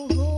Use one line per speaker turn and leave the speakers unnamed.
Oh.